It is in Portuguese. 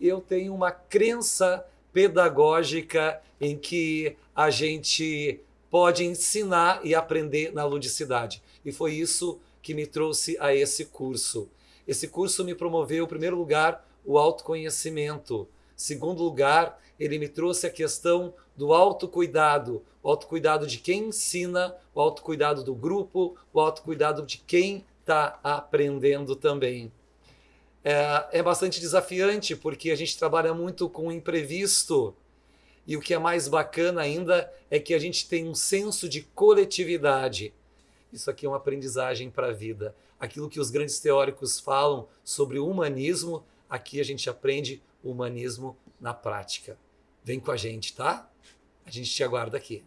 eu tenho uma crença pedagógica em que a gente pode ensinar e aprender na ludicidade. E foi isso que me trouxe a esse curso. Esse curso me promoveu, em primeiro lugar, o autoconhecimento. Segundo lugar, ele me trouxe a questão do autocuidado, o autocuidado de quem ensina, o autocuidado do grupo, o autocuidado de quem está aprendendo também. É, é bastante desafiante porque a gente trabalha muito com o imprevisto e o que é mais bacana ainda é que a gente tem um senso de coletividade. Isso aqui é uma aprendizagem para a vida. Aquilo que os grandes teóricos falam sobre o humanismo, aqui a gente aprende o humanismo na prática. Vem com a gente, tá? A gente te aguarda aqui.